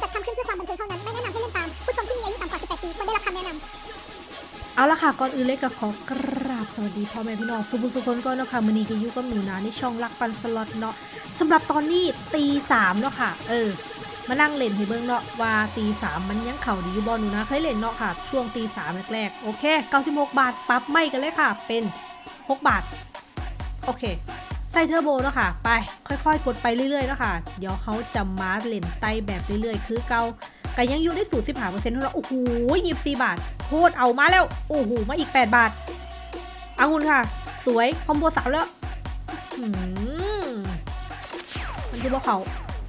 จัดทำขึ้นเพื่อความบันเทิงเท่านั้น ไม่แนะนำให้เล่นตาม ผู้ชมที่มีอายุต่ำกว่า 18 ปีควรได้รับคำแนะนำเอาละค่ะ ก่อนอื่นเลยก็ขอกราบสวัสดีพ่อแม่พี่น้องสุภุสุคนก็เนาะค่ะมือนี้ก็อยู่กับหนูนาในช่องรักปันสล็อตเนาะสำหรับตอนนี้ตีสามเนาะค่ะ เออ มานั่งเล่นให้เบิ่งเนาะว่าตีสามมันยังเข่าดีอยู่บอลหนูนะเคยเล่นเนาะค่ะ ช่วงตีสามแรกๆโอเค96บหกบาทปรับไม่กันเลยค่ะ เป็น6บาท โอเค ใส่เทอร์โบเนาะค่ะ ไปค่อยๆ กดไปเรื่อยๆเนาะค่ะ เดี๋ยวเขาจะมาเล่นไตแบบเรื่อยๆ คือเกาก็ยังอยู่ได้สูตรสิบห้าเปอร์เซ็นต์เท่านั้นโอ้โหยี่สิบสี่บาทโคตรเอามาแล้ว โอ้โห มาอีก8บาทอางุนค่ะ สวย คอมโบสามแล้วมันคือบอกเขา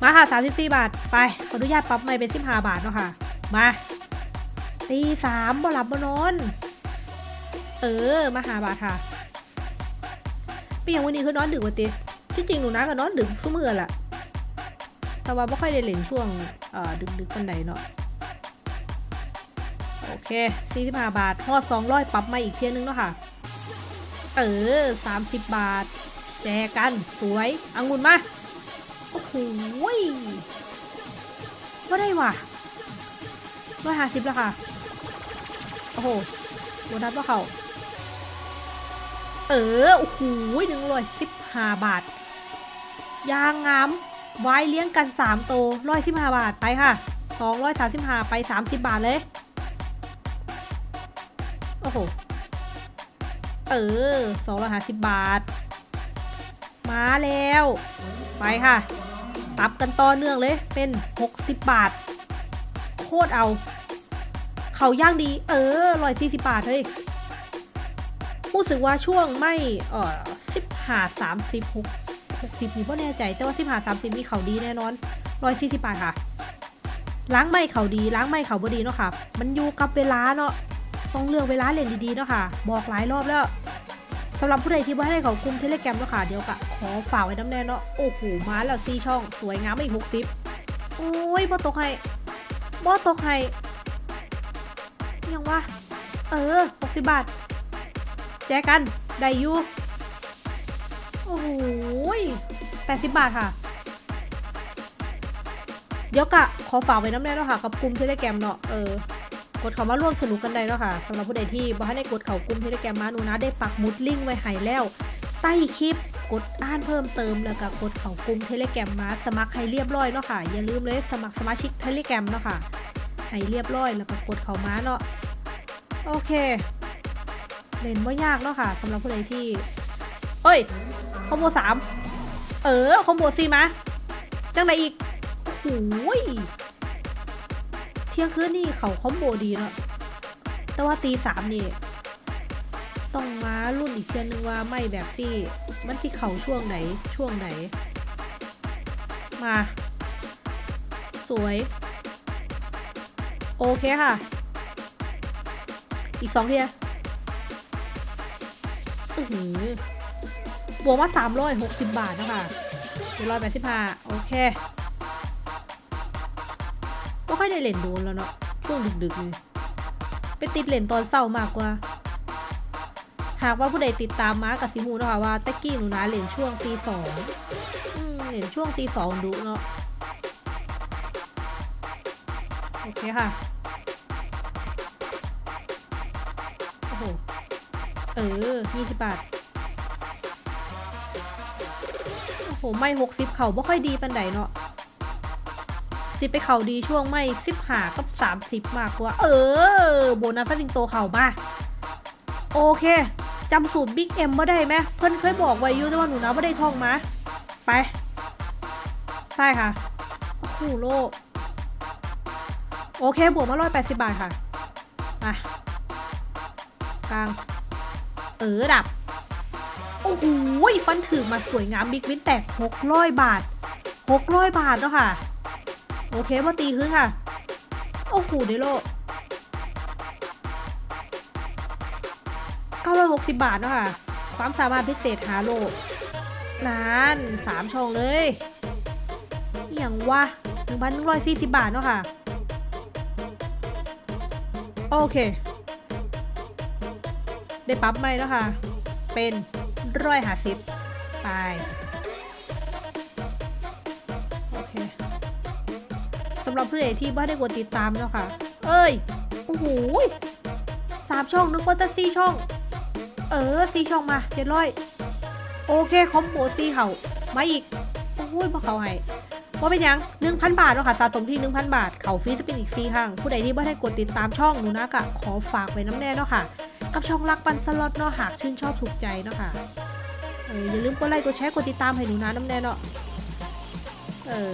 มาค่ะ34บาท ไป ขออนุญาตปรับใหม่เป็น15บาทเนาะค่ะ มาตีสามบ่หลับบ่นอน เออ มาหาบาทค่ะ เปียงวันนี้คือนอนดึกวันติที่จริงหนูนะก็นอนดึกทุกมื้อแหละแต่ว่าไม่ค่อยได้เล่นช่วงเอ่อดึกๆปันใดเนาะโอเค45บาททอด200ปรับมาอีกเทียนึงเนาะค่ะ เออ30บาท แจกันสวยองุ่นมา โอ้โหยก็ได้ว่ะร้อยห้าสิบแล้วค่ะ โอ้โหโบนัสว่าเขา เออโอ้โหหนึ่งร้อยสิบห้าบาท ยางงาม ไว้เลี้ยงกันสามโตร้อยสิบห้าบาทไปค่ะสองร้อยสามสิบห้าไปสามสิบบาทเลย โอ้โห เออสองร้อยห้าสิบบาท มาแล้ว ไปค่ะปรับกันต่อเนื่องเลยเป็น60บาท โคตรเอา เขาย่างดี เออร้อยสี่สิบบาทเฮ้ย รู้สึกว่าช่วงไม่เออสิบหาสามสิบหกหกสิบนี่ก็แน่ใจ แต่ว่าสิบหาสามสิบมีเขาดีแน่นอนร้อยสี่สิบบาทค่ะ ล้างไม่เขาดี ล้างไม่เขาบดีเนาะค่ะ มันอยู่กับเวลาเนาะ ต้องเลือกเวลาเล่นดีๆเนาะค่ะ บอกหลายรอบแล้วสำหรับผู้ใดที่ว่าให้เขาคุมเทเลแกรมแล้วค่ะ เดี๋ยวกะขอฝากไว้น้ำแน่เนาะ โอ้โห มาแล้วซีช่อง สวยงามอีกหกสิบโอ้ยบอตกให้บอตกให้ยังวะ เออหกสิบบาท แจกัน ได้อยู่โอ้โหแปดสิบบาทค่ะ เดี๋ยวกะ ขอฝากไว้น้ำแน่เนาะค่ะ กับกลุ่มเทเลแกรมเนาะ เออ กดเข้ามาร่วมสนุกกันได้เนาะค่ะสำหรับผู้ใดที่บ่ให้ได้กดเขากลุ่มเทเลแกรมมาหนูนะ ได้ปักมุดลิงก์ไว้ให้แล้ว ใต้คลิปกดอ่านเพิ่มเติมแล้วก็กดเข้ากลุ่ม Telegram มาสมัครให้เรียบร้อยเนาะค่ะ อย่าลืมเลยสมัครสมาชิก Telegram เนาะค่ะให้เรียบร้อยแล้วก็กดเข้ามาเนาะ โอเค เล่นว่ายากเนาะค่ะสำหรับผู้ใดที่ เอ้ย combo สามเออ combo สี่มาจังไรอีกโอ้ยเที่ยงคืนนี่เขา combo ดีเนาะแต่ว่าตีสามนี่ต้องมารุ่นอีกเทียนนึงว่าไม่แบบที่มันที่เขาช่วงไหนช่วงไหน มา สวย โอเคค่ะ อีกสองเทีย อือหือบวกมาสามร้อยหกสิบบาทนะคะเจ็ดร้อยแปดสิบห้าโอเคก็ค่อยได้เล่นโดนแล้วเนาะช่วงดึกๆนี่ไปติดเล่นตอนเศร้ามากกว่า หากว่าผู้ใดติดตามมากับซิมูนะคะว่าตะกี้หนูนะเล่นช่วงตีสองอืมเล่นช่วงตีสองดูเนาะโอเคค่ะ ออยี่สิบบาท โอ้โห ไม่หกสิบเข่าไม่ค่อยดีปันใดเนาะสิไปเข่าดีช่วงไม่สิบหากับสามสิบมากกว่า เออ โบนัสฟัสิงโตเข่ามา โอเคจำสูตรบิ๊กเอ็มมาได้ไหมเพื่อนเคยบอกไว้อยูแต่ว่าหนูนะไม่ได้ท่องมา ไป ใช่ค่ะโอ้โหโลก โอเค บวกมาร้อยแปดสิบบาทค่ะ อะ กลาง เออดับ โอ้โหฟันถือมาสวยงามบิ๊กวินแตกหกร้อยบาทหกร้อยบาทเนาะค่ะ โอเคว่าตีขึ้นค่ะ โอ้โหเดโล960บาทเนาะค่ะ ความสามารถพิเศษหาโลนานสามช่องเลยอย่างวะ1,140บาทเนาะค่ะ โอเค ได้ปั๊บไหมเนาะค่ะ เป็นร้อยหาสิบไปโอเคสำหรับผู้ใดที่ไม่ได้กดติดตามเนาะค่ะ เอ้ยโอ้โหสามช่องนึกว่าจะสี่ช่อง เออสี่ช่องมาเจ็ดร้อยโอเคคอมโบสี่เขามาอีกโอ้ยพอเขาให้ว่าเป็นยังหนึ่งพันบาทเนาะค่ะสะสมที่หนึ่งพันบาท เขาฟรีจะเป็นอีกสี่ครั้งผู้ใดที่ไม่ได้กดติดตามช่องหนูนะกะขอฝากไว้น้ำแน่เนาะค่ะ กับช่องรักปันสล็อตเนาะหากชื่นชอบถูกใจเนาะค่ะเอออย่าลืมกดไลค์กดแชร์กดติดตามให้หนูนะน้ำแน่เนาะเออ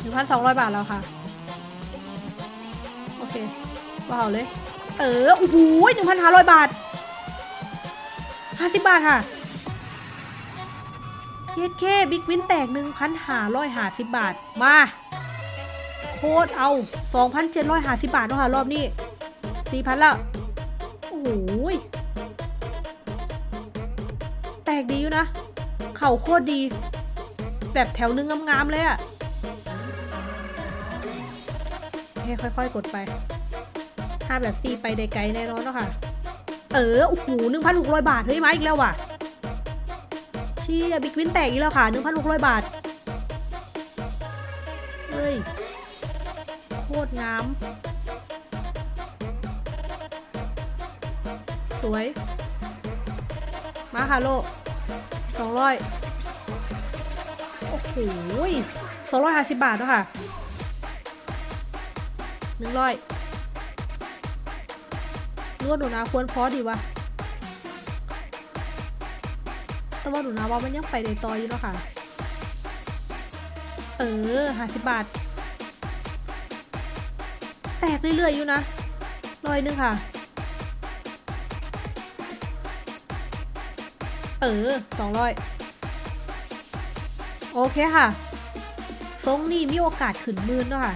หนึ่งพันสองร้อยบาทแล้วค่ะ โอเคว่าเอาเลย เออโอ้โหหนึ่งพันห้าร้อยบาทห้าสิบบาทค่ะเคสเค big win แตกหนึ่งพันห้าร้อยห้าสิบบาท มา โคตรเอาสองพันเจ็ดร้อยห้าสิบบาทเนาะค่ะ รอบนี้ สี่พันล้วโอ้โหแตกดีอยู่นะ เข่าโคตรดี แบบแถวนึงงามๆเลยอะให้ค่อยๆ กดไป ถ้าแบบตีไปได้ไกลแน่นอนเนาะค่ะ เออ โอ้โหหนึ่งพันหกร้อยบาท เฮ้ยมาอีกแล้วว่ะ เชี่ยบิ๊กวินแตกอีกแล้วค่ะหนึ่งพันหกร้อยบาท เฮ้ย โคตรงาม สวย มาค่ะโลสองร้อยโอ้โหสองร้อยห้าสิบบาทเนาะค่ะหนึ่งร้อยนวดหนูนาควรพอดีวะแต่ว่าหนูนาว่ามันยังไปในต่ออยู่เนาะค่ะ เออห้าสิบบาท แตกเรื่อยๆอยู่นะร้อยหนึงค่ะ เออสองร้อยโอเคค่ะทรงนี่มีโอกาสขึ้นมืนเนาะค่ะ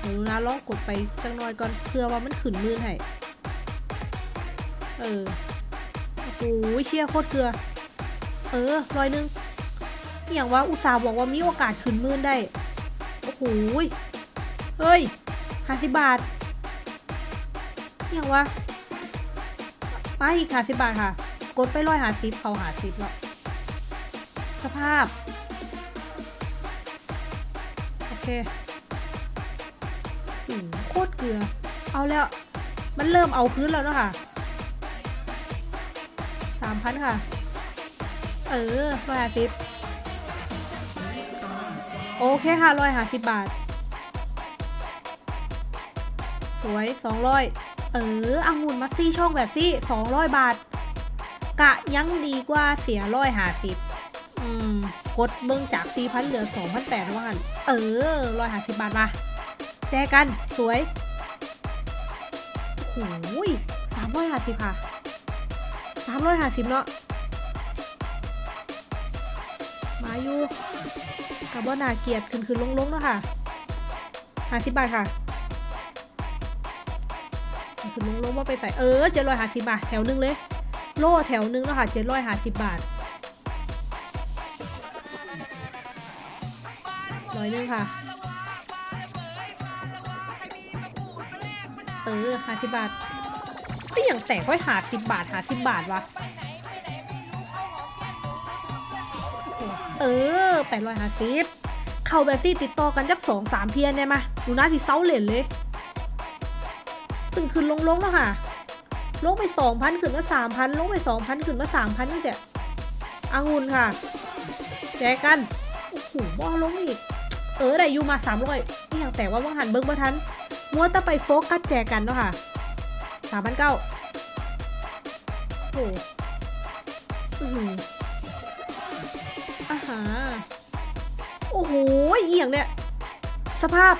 เดี๋ยวนะลองกดไปจังหน่อยก่อนเพื่อว่ามันขึ้นมืนให้เออโอ้โหเชี่ยโคตรเกลือ เออร้อยหนึงอย่างว่าอุตส่าห์บอกว่ามีโอกาสขึ้นมืนได้โอ้โหเฮ้ยห้าสิบบาทอย่างว่ามาอีกห้าสิบบาทค่ะ กดไปร้อยหาสิบเขาหาสิบแล้วสภาพ โอเคโคตรเกลือ เอาแล้ว มันเริ่มเอาพื้นแล้วเนอะค่ะสามพันค่ะ เออร้อยหาสิบโอเคค่ะร้อยหาสิบบาท สวยสองร้อยเออองุ่นมาซี่ช่องแบบซี่สองร้อยบาท กะยังดีกว่าเสียร้อยห้าสิบอืมกดเบิ่งจากสี่พันเหลือสองพันแปดว่ากันเออร้อยห้าสิบบาทมาแจกัน สวยโอ้โหสามร้อยห้าสิบค่ะสามร้อยห้าสิบเนาะมาอยู่กับว่านาเกียรติขึ้นขึ้นลงลงๆเนาะค่ะห้าสิบบาทค่ะขึ้นลงลงๆว่าไปใส่เออเจ็ดร้อยห้าสิบบาทแถวหนึงเลย โล่แถวหนึงเนาะค่ะเจ็ดร้อยห้าสิบบาทร้อยหนึงค่ะเออห้าสิบบาทก็อย่างแตกไว้หาสิบบาทหาสิบบาทวะเออแปดร้อยห้าสิบเข้าแบบที่ติดต่อกันจักสองสามเทียนได้ไหมดูน่าสิเซาเหรียญเลยตึงขึ้นลงลงแล้วค่ะ ลงไปสองพันขึ้นมาสามพันลงไปสองพันขึ้นมาสามพันนี่แหละอางุนค่ะ แจกัน โอ้โหบอลงอีก เออได้อยู่มาสามร้อยนี่อย่างแต่ว่าว่างหันเบิ้งบ่ทันมัวแต่ไปโฟกัสแจกันเนาะค่ะสามพันเก้าโอ้โหอื้อหืออาหาโอ้โหเอียงเนี่ย สภาพ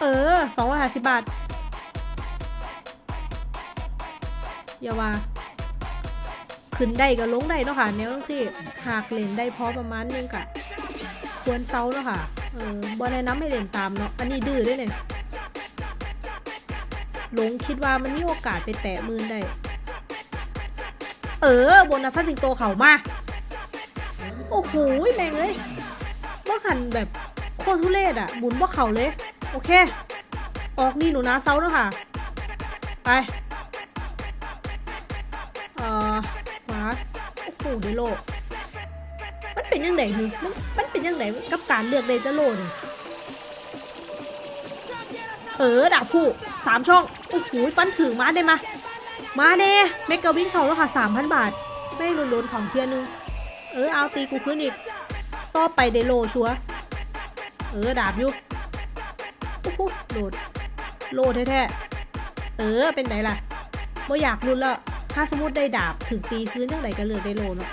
เออสองร้อยห้าสิบบาท อย่าว่า ขึ้นได้ก็ลงได้เนาะค่ะแนวสิหากเล่นได้พอประมาณนึงกะควรเซาเนาะค่ะเออบอแนะนำให้เล่นตามเนาะอันนี้ดื้อด้วยเนี่ยหลงคิดว่ามันมีโอกาสไปแตะมือได้ เออบนนะพันสิงโตเข่ามา โอ้โหแม่งเลยว่าหันแบบโคตรทุเรศอะบุญว่าเข่าเลย โอเค ออกนี่หนูนะเซาเนาะค่ะ ไป เอ่อขวาโอ้โหเดโลมันเป็นยังไงคือมันมันเป็นยังไงกับการเลือกเดนเตโลนี่เออดาบผู้สามช่อง โอ้โหฟันถึงมาได้มา มาเด้เมกะวินเขาแล้วค่ะสามพันบาท ไม่ลุ้นๆของเทียนึง เออ เอาตีกูขึ้นอีก ต่อไปเดโลชัว เออ ดาบยู่โอ้โหโหลดโลดแท้ๆ เออ เป็นไงล่ะบ่อยากลุนแล้ว ถ้าสมมติได้ดาบถึงตีคืนยังไงก็เลือกได้โลเนาะ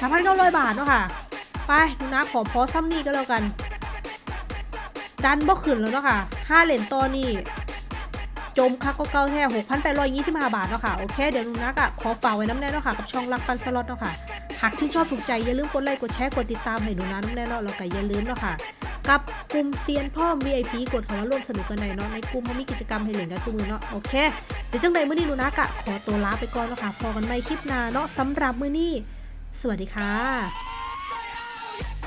สามพันเก้าร้อยบาทเนาะค่ะ ไปดูนะขอพอซ้ำนี่ก็แล้วกัน ดันบ่ขึ้นแล้วเนาะค่ะห้าเหรียญต่อนี่จมคักก็เก้าแท้หกพันแปดร้อยยี่สิบห้าบาทเนาะค่ะ โอเค เดี๋ยวนุนักอะขอฝากไว้น้ำแน่เนาะค่ะ กับช่องรักปันสล็อตเนาะค่ะ หากชื่นชอบถูกใจอย่าลืมกดไลค์ กดแชร์ กดติดตามให้หนูนะน้ำแน่เนาะแล้วก็อย่าลืมเนาะค่ะ กับกลุ่มเซียนพ่อ VIP กดเข้ามาร่วมสนุกกันในอยเนาะในกลุ่มเขามีกิจกรรมให้เล่นกันทุกมือเนาะโอเคเดี๋ยวจังใดมื้อนี้ลูนักอะขอตัวลาไปก่อนเนาะค่ะพอกันใหม่คลิปหน้าเนาะสำหรับมื้อนี้ สวัสดีค่ะ